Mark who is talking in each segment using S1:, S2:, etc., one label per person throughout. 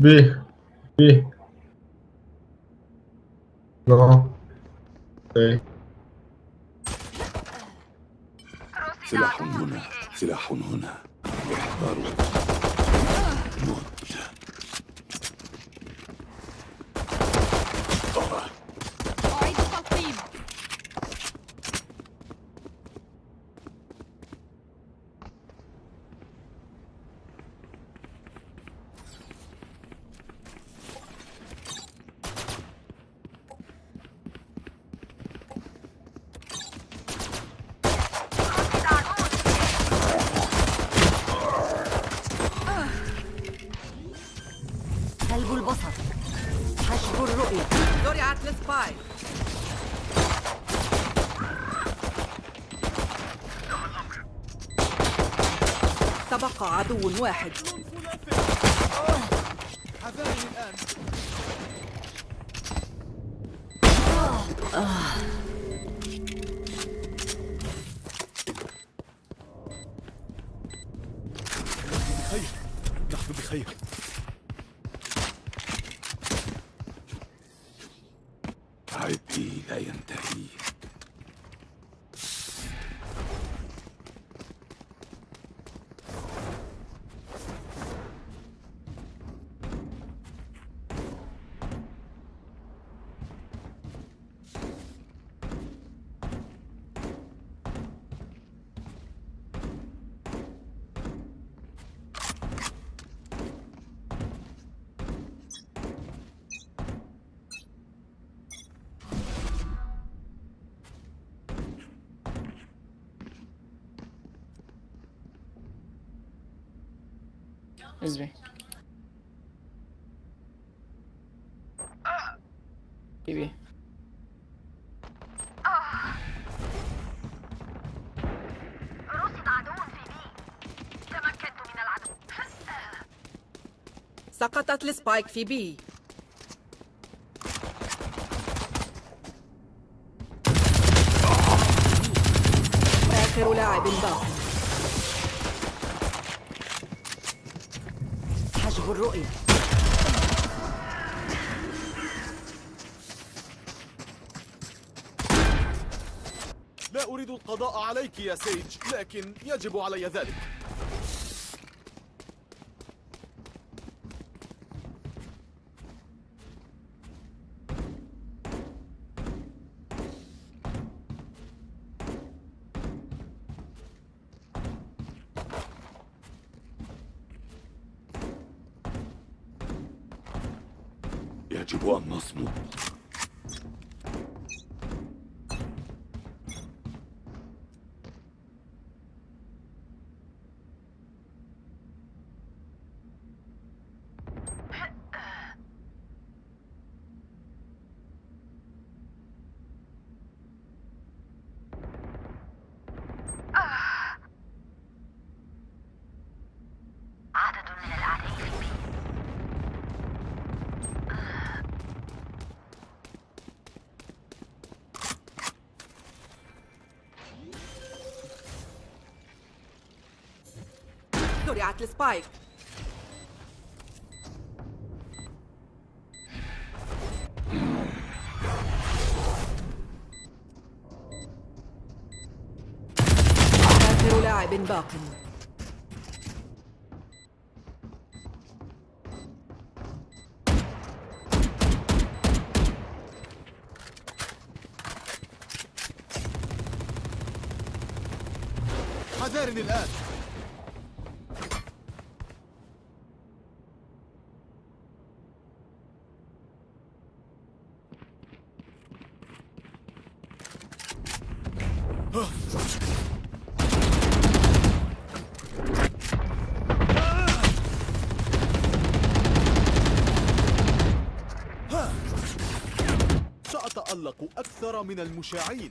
S1: B. B. No. A.
S2: سلاح هنا سلاح هنا احذروا موت
S3: عدو واحد.
S4: اصبري baby
S5: رصد عدو في B تمكنت من العدو
S3: سقطت ال spike في B. آخر لاعب باق
S6: الرؤية.
S7: لا أريد القضاء عليك يا سيج لكن يجب علي ذلك.
S5: чего он нас мутит?
S3: زرعت السبايك آخر لاعب باق
S7: حذارني الآن. من المشاعين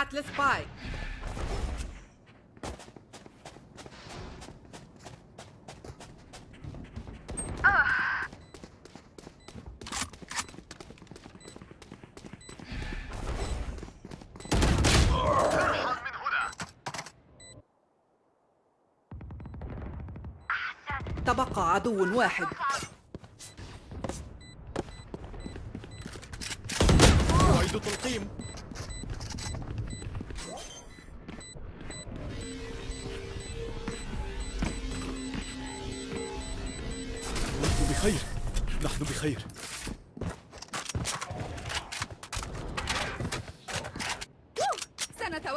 S3: زرعت السبايك تبقى عدو واحد.
S7: أعيد تلقيم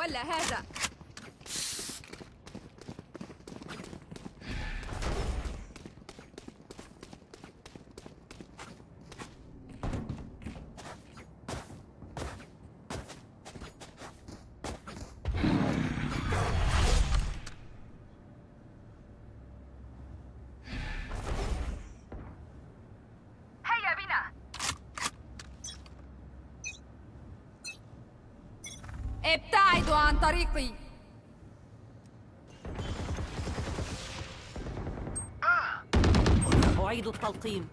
S8: سنتولى هذا
S5: هيا بنا
S8: ابتعدوا عن طريقي.
S9: أعيد التلقيم.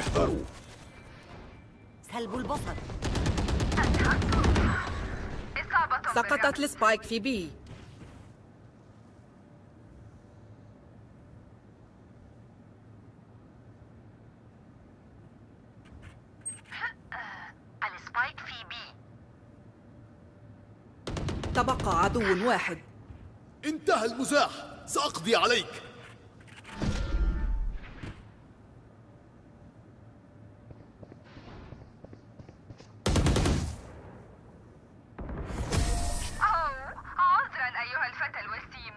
S10: احذروا
S9: سلب البصر.
S5: إصابة
S3: سقطت السبايك في بي
S5: بالرأس. السبايك في بي
S3: تبقى عدو واحد.
S7: انتهى المزاح. سأقضي عليك.
S5: أوه عذرا أيها الفتى الوسيم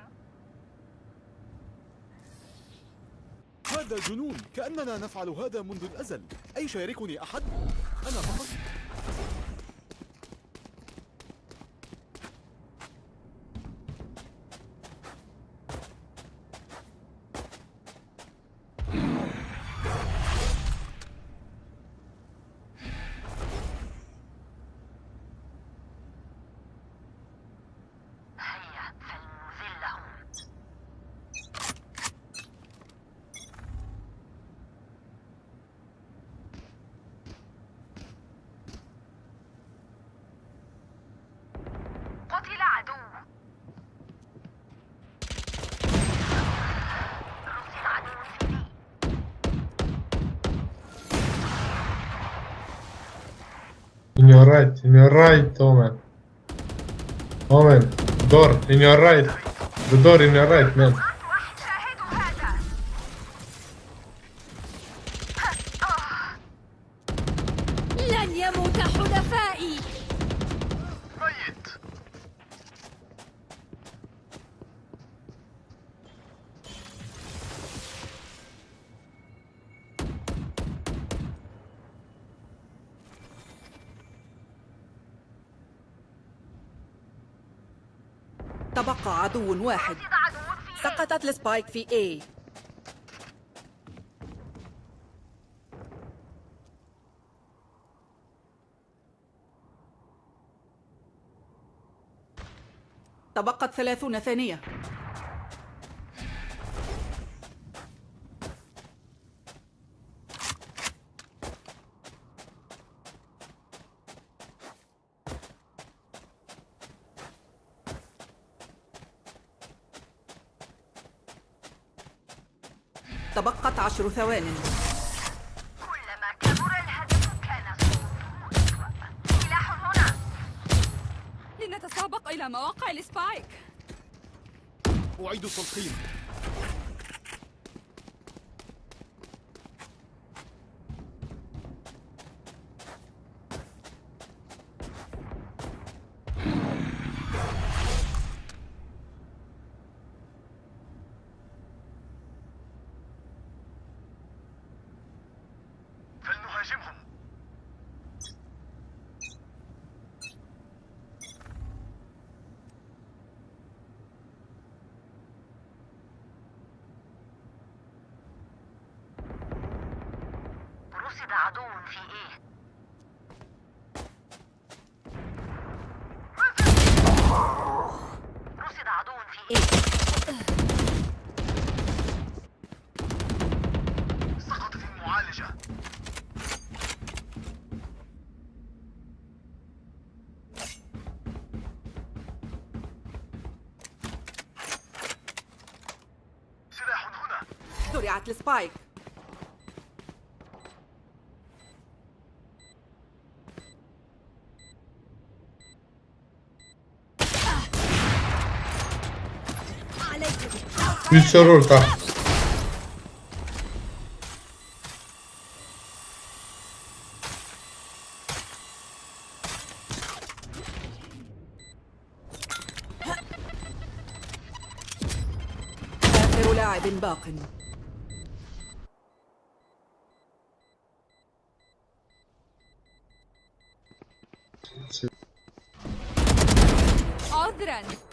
S7: هذا جنون. كأننا نفعل هذا منذ الأزل. أي شاركني أحد؟ أنا فقط.
S1: Right, Omen. Omen, door, in your right. The door in your right, man.
S3: تبقى عدو واحد. سقطت السبايك في A. تبقت ثلاثون ثانية تبقت عشر ثوان.
S5: كلما كبر الهدف كان سلاح هنا.
S8: لنتسابق إلى مواقع السبايك.
S7: أعيد التلقيم.
S5: رصد عدو في إيه رصد عدو في إيه
S10: سقط في المعالجة سلاح هنا.
S3: زرعت السبايك.
S1: Soru orta.
S3: آخر لاعب باق
S8: عذرا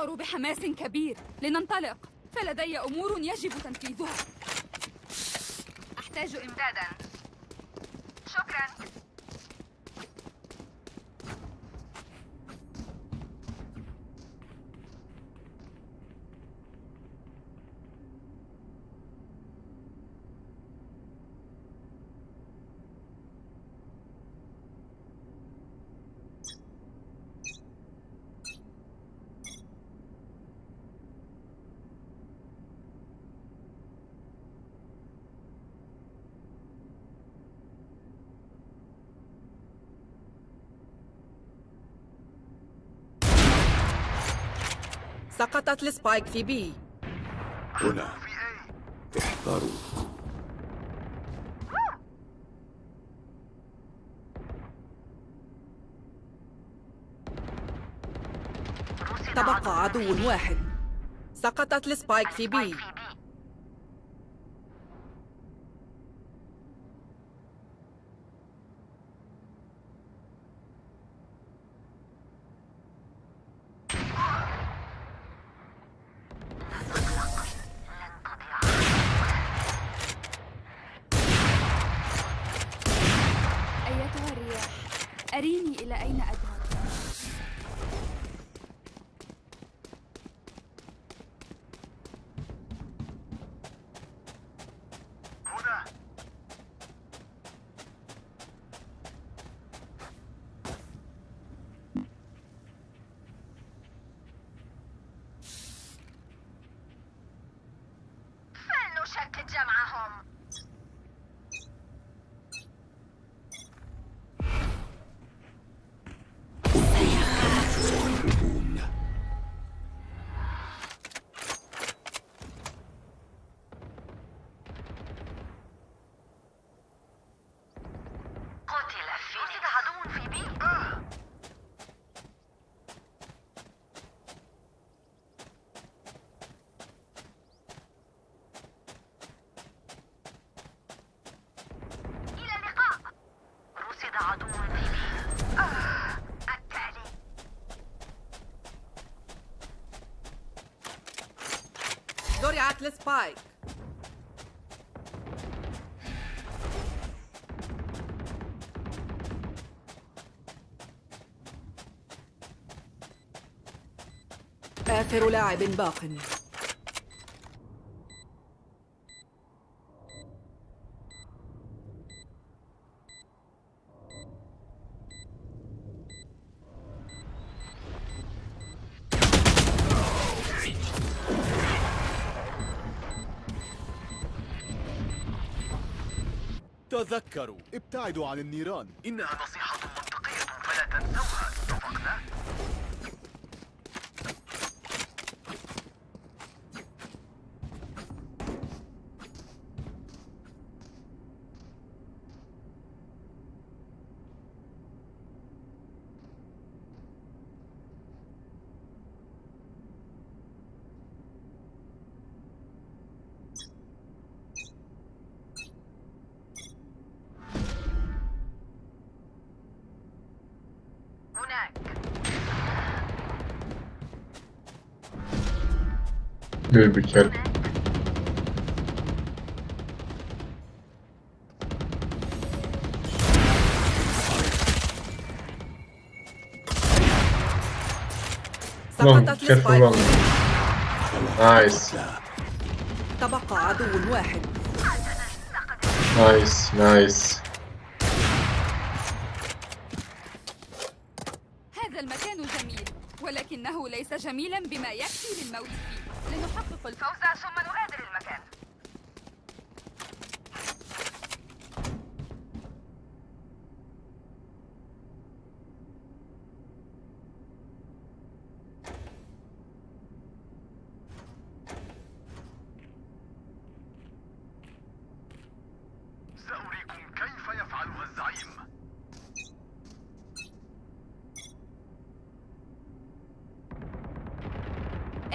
S8: أشعر بحماس كبير. لننطلق. فلدي أمور يجب تنفيذها.
S5: أحتاج امدادا. شكرا.
S3: سقطت ال spike في B.
S10: هنا. احذروا
S3: تبقى
S5: عدو
S3: عدو واحد. سقطت ال spike في بي
S5: في بي
S8: أيتها الرياح أريني إلى أين أذهب
S10: هنا
S5: فلنشتت جمعهم قتل فينيكس رصد عدو في بي إلى اللقاء رصد عدو في B آه، التالي
S3: زرعت ال spike آخر لاعب باق.
S7: تذكروا. ابتعدوا عن النيران.
S10: إنها نصيحة
S1: بيبي كلب
S3: سقطت
S1: ال
S3: spike
S1: nice.
S3: تبقى عدو واحد.
S8: nice nice.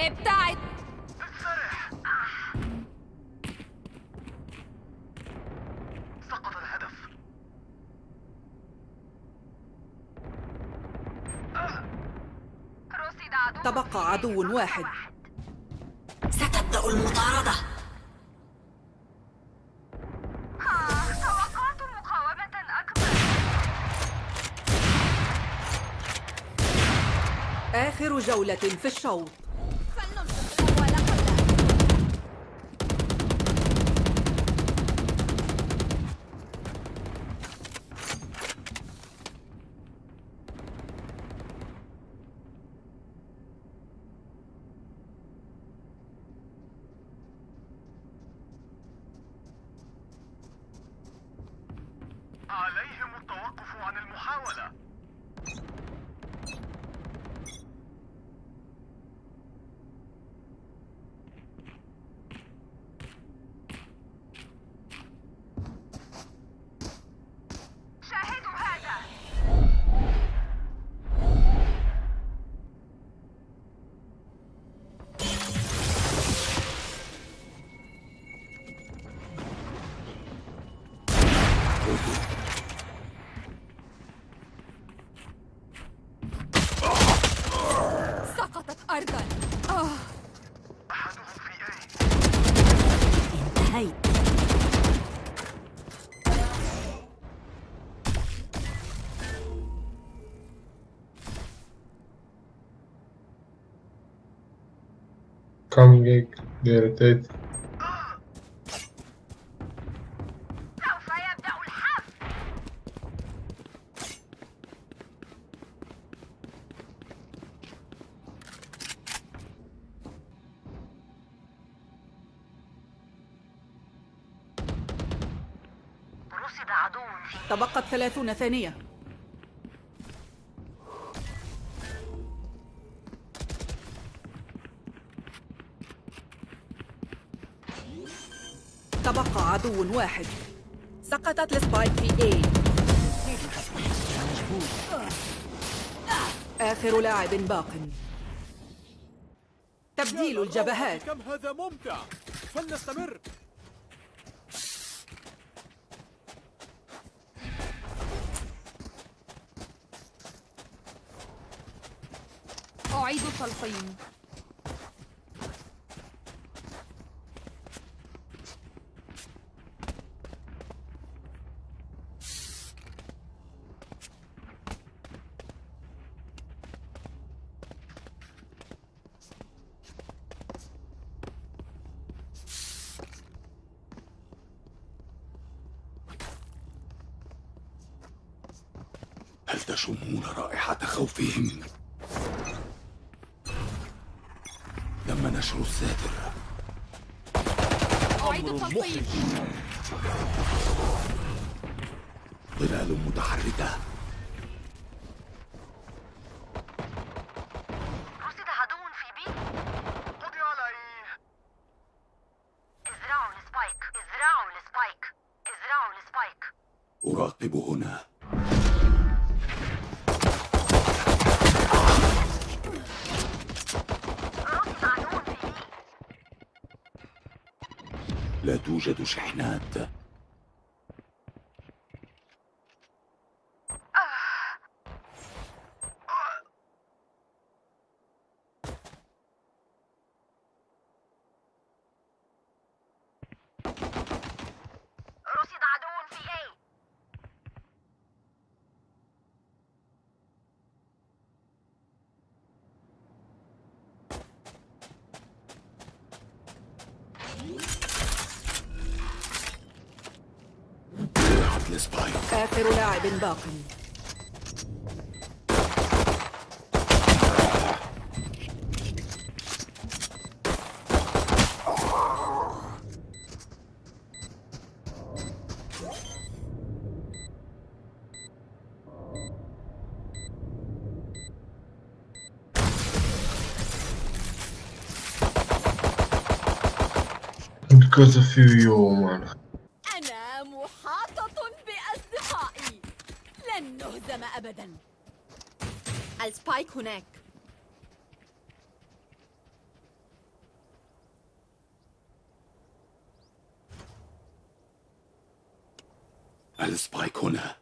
S7: ابتعد
S8: انسرح سقط الهدف
S3: تبقى عدو واحد.
S6: ستبدأ المطاردة.
S5: توقعت مقاومة أكبر
S3: آخر جولة في الشوط.
S5: عدو في
S3: تبقت ثلاثون ثانية. عدو واحد. سقطت السبايك في A. آخر لاعب باق. تبديل الجبهات.
S2: كم هذا ممتع. فلنستمر.
S7: أعيد التلقيم
S2: هل تشمون رائحة خوفهم؟ تم نشر الساتر
S7: أعيد التلقيم
S2: ظلال متحركة
S5: رصد عدو في B
S8: قضي عليه
S5: ازرعوا ال spike ازرعوا ال spike ازرعوا السبايك
S2: أراقب هنا
S5: رصد عدو في بي
S2: لا توجد شحنات
S7: سقطت السبايك
S3: آخر لاعب باق
S1: Because of you, you man.
S9: أنا محاطة بأصدقائي لن نهزم أبدا ال spike هناك
S7: ال spike هنا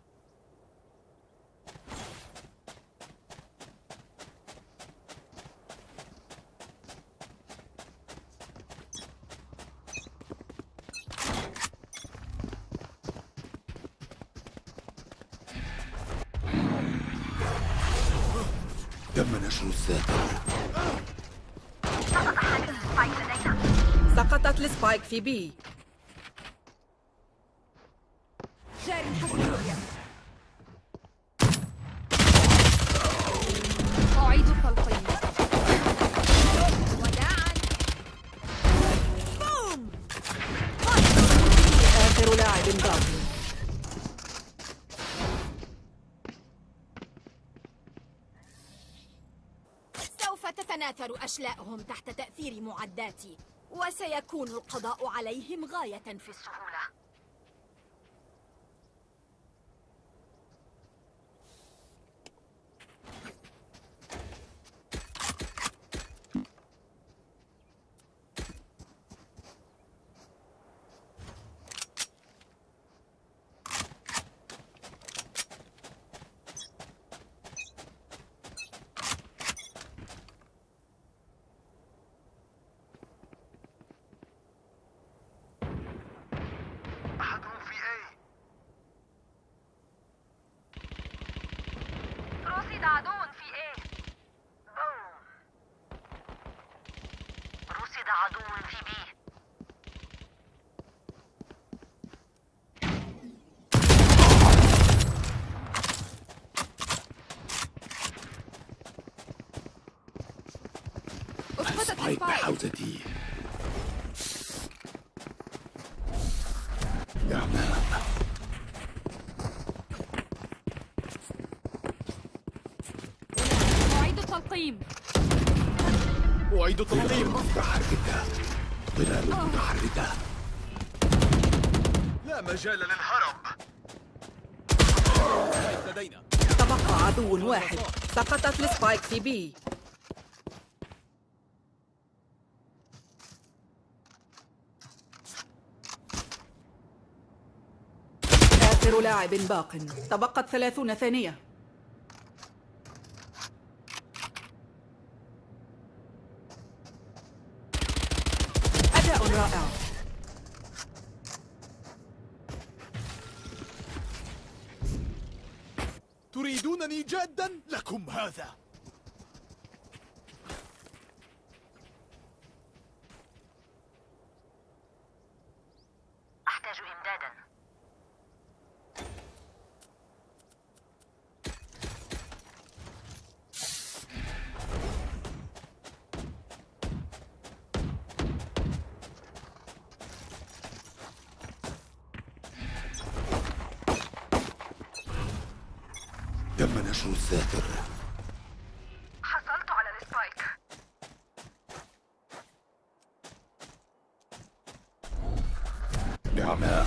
S7: تم نشر الساتر
S3: سقطت السبايك في بي
S9: أشلاءهم تحت تأثير معداتي وسيكون القضاء عليهم غاية في السهولة
S10: أحدهم في A
S5: رصد عدو في A بوم
S10: رصد عدو في B
S8: أسقطت
S7: السبايك بحوزتي إعماء
S8: أعيد التلقيم
S7: أعيد التنظيم متحركة ظلال متحركة لا مجال للهرب لدينا
S3: تبقى عدو واحد سقطت السبايك في بي آخر لاعب باق. تبقت ثلاثون ثانية. أداء رائع.
S7: تريدونني جادا لكم هذا
S10: أحتاج إمدادا
S7: الساتر
S5: حصلت على السبايك.
S7: إعماء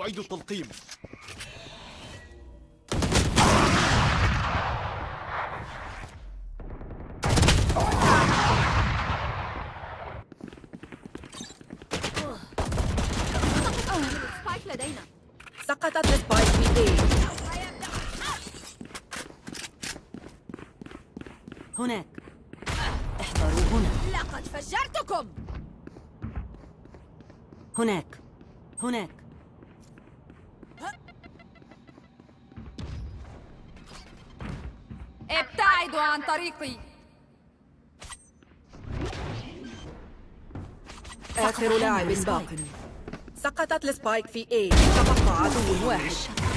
S7: أعيد التلقيم.
S9: ال spike لدينا.
S3: سقطت ال spike في A هناك. احذروا هنا.
S9: لقد فجرتكم!
S3: هناك. هناك.
S8: ابتعدوا عن طريقي!
S3: آخر لاعب باق. سقطت السبايك في A. تبقى عدو واحد.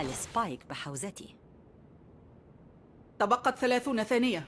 S6: السبايك بحوزتي.
S3: تبقت ثلاثون ثانية.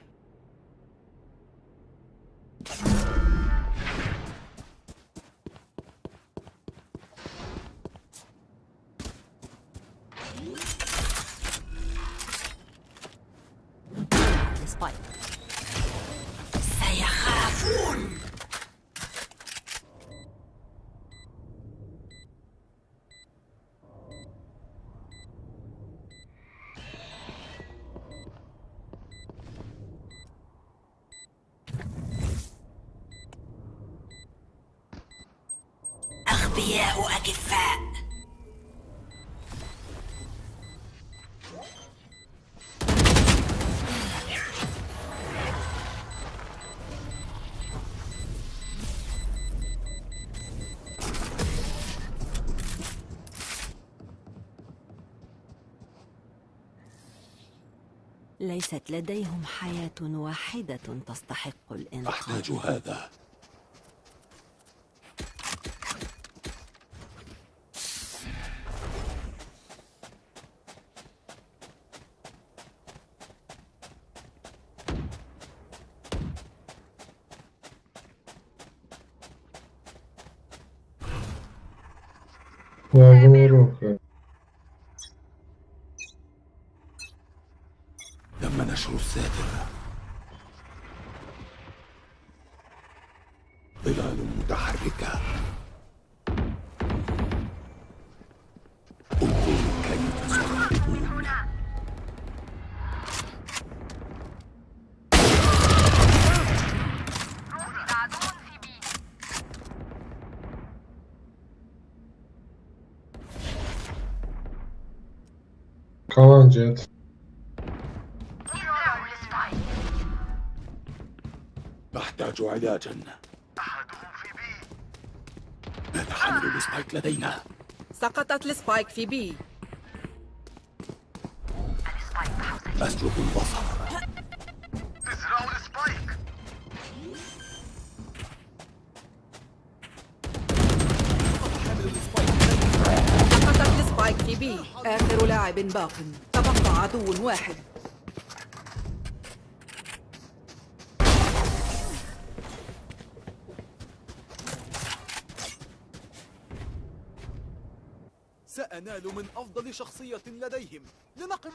S6: ليست لديهم حياة واحدة تستحق الإنقاذ.
S2: أحتاج هذا.
S5: السبايك
S2: نحتاج علاجا
S7: أحدهم في
S2: B حامل ال spike لدينا؟
S3: سقطت ال spike في B
S2: أسلب البصر.
S7: ازرعوا ال spike
S3: سقطت السبايك في B آخر لاعب باق. عدو واحد.
S2: سأنال من أفضل شخصية لديهم. لنقم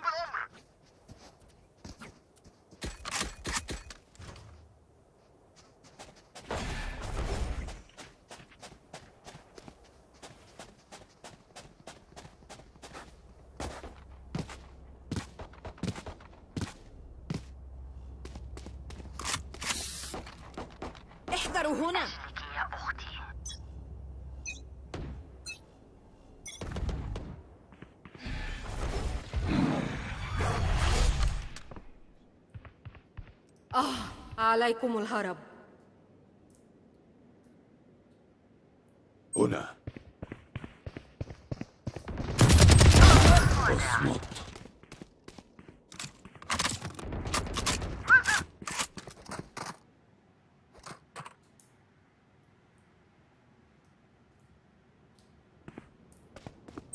S8: احذروا هنا.
S5: يا أختي
S8: عليكم الهرب
S2: هنا اصمت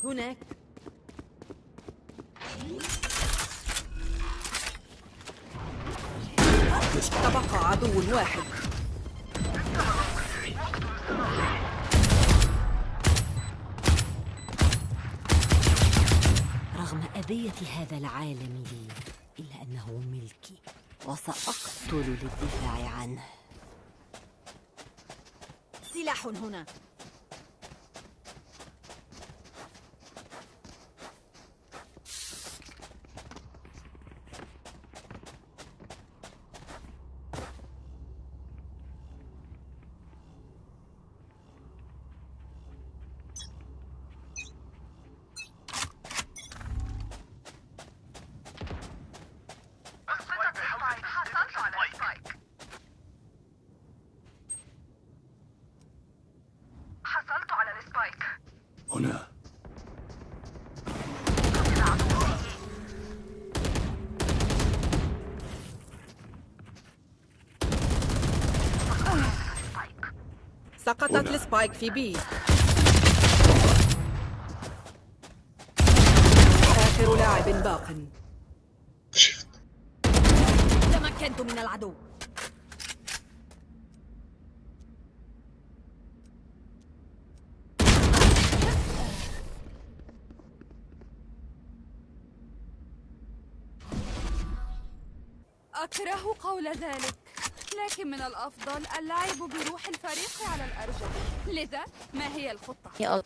S8: هناك
S3: تبقى عدو واحد
S6: رغم أذية هذا العالم لي إلا أنه ملكي وسأقتل للدفاع عنه.
S8: سلاح هنا.
S3: سقطت السبايك في بي. آخر لاعب باق.
S9: تمكنت من العدو.
S8: أكره قول ذلك. لكن من الأفضل اللعب بروح الفريق على الأرجح. لذا ما هي الخطة؟
S2: يا الله.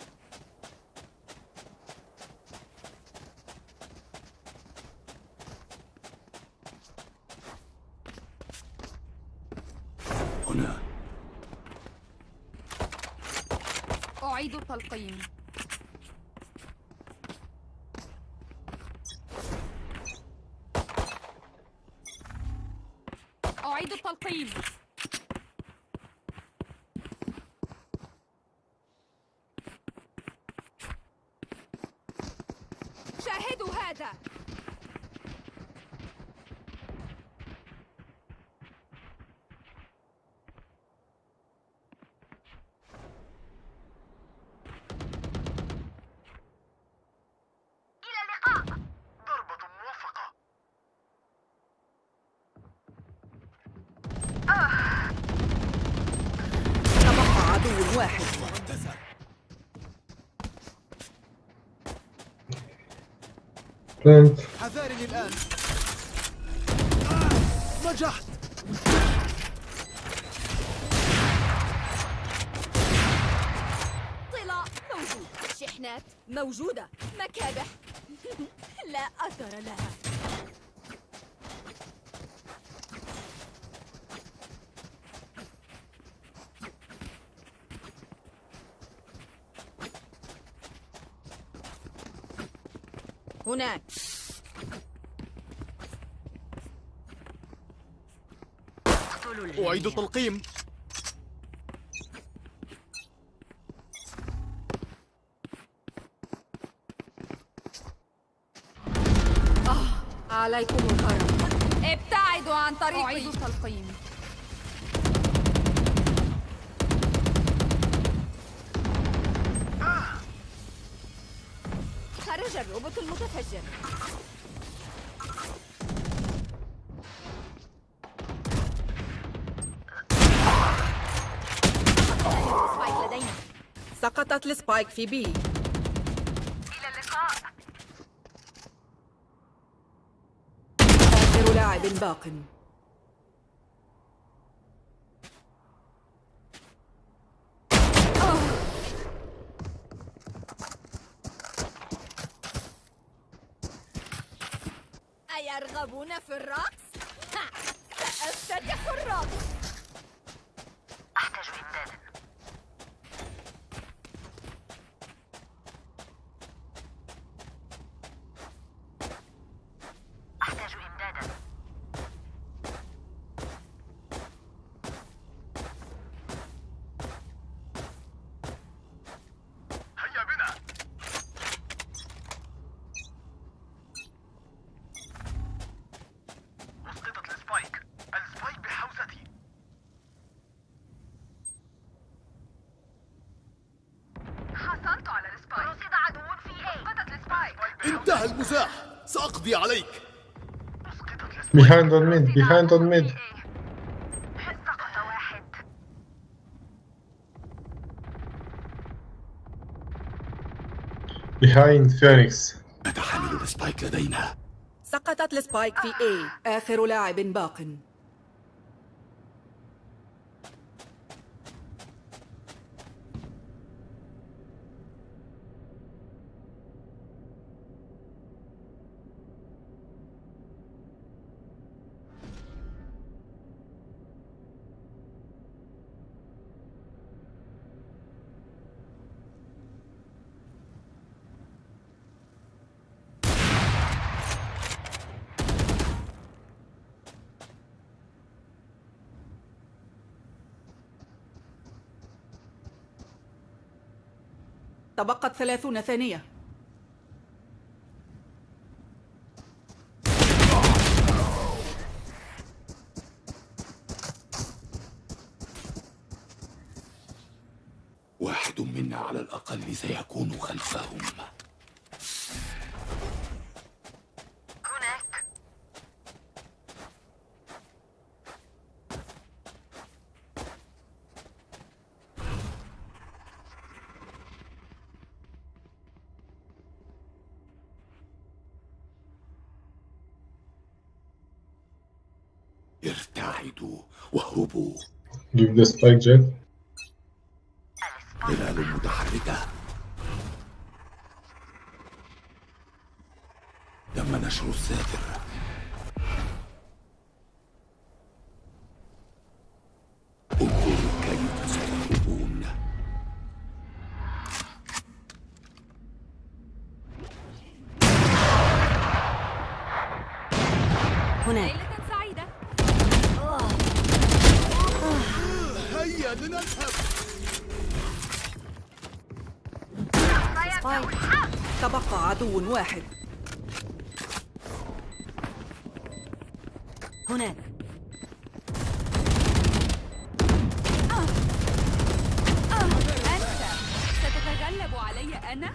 S7: هنا.
S8: أعيد التلقيم أعيد التلقيم شاهدوا هذا
S5: إلى اللقاء ضربة موفقة
S3: تبقى عدو واحد
S1: بلانت
S7: حذارني الآن. آه، نجحت.
S9: طلاء موجود. شحنات موجودة. مكابح. لا أثر لها. هناك.
S7: أعيد التلقيم.
S3: عليكم الكرم
S8: ابتعدوا عن طريقي. أعيد التلقيم.
S9: المتفجر. spike لدينا.
S3: سقطت ال spike في B.
S5: إلى اللقاء.
S3: آخر لاعب باق
S9: أيرغبون في الرقص؟ ها، سأفتتح الرقص
S5: أحتاج إمدادا أحتاج إمدادا هيا بنا أسقطت ال spike ال spike بحوزتي حصلت على ال spike رصد عدو في A اسقطت ال
S7: spike المزاح سأقضي عليك.
S1: Behind on mid behind on mid. Behind Phoenix.
S7: نتحمل ال spike لدينا.
S3: سقطت ال spike في A آخر لاعب باق. تبقت ثلاثون ثانية.
S2: واحد منا على الأقل سيكون خلفهم.
S1: Give the spike jet.
S2: ظلال متحركة. تم نشر الساتر. انظروا كيف
S6: هناك.
S3: تبقى عدو واحد.
S6: هناك.
S8: أنت ستتغلب علي أنا؟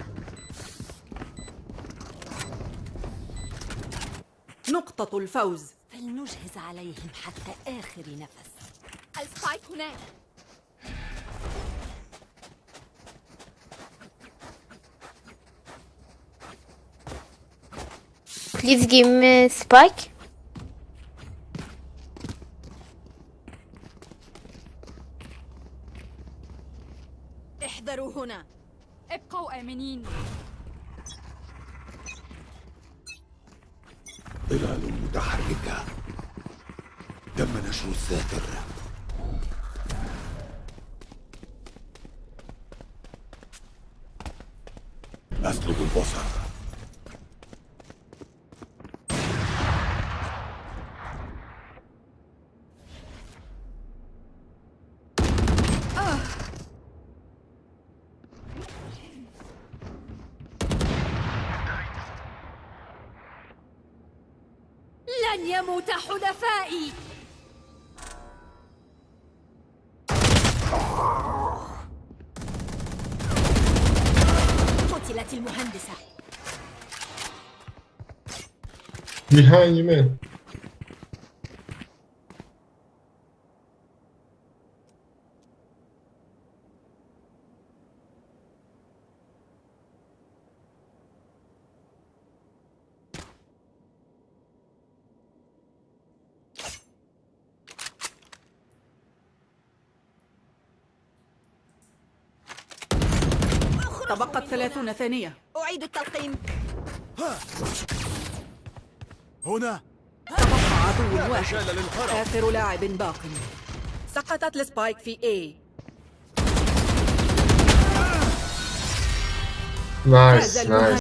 S3: نقطة الفوز.
S6: فلنجهز عليهم حتى آخر نفس.
S9: السبايك هناك.
S11: Please give me spike.
S9: احذروا هنا.
S8: ابقوا آمنين.
S2: ظلال متحركة. تم نشر الساتر أسلب البصر.
S9: يموت حلفائي قتلت المهندسة
S1: Behind you.
S3: تبقت ثلاثون ثانية
S9: أعيد التلقيم
S7: هنا.
S3: تبقى عدو واحد. آخر لاعب باق. سقطت السبايك في A. فاز
S1: nice.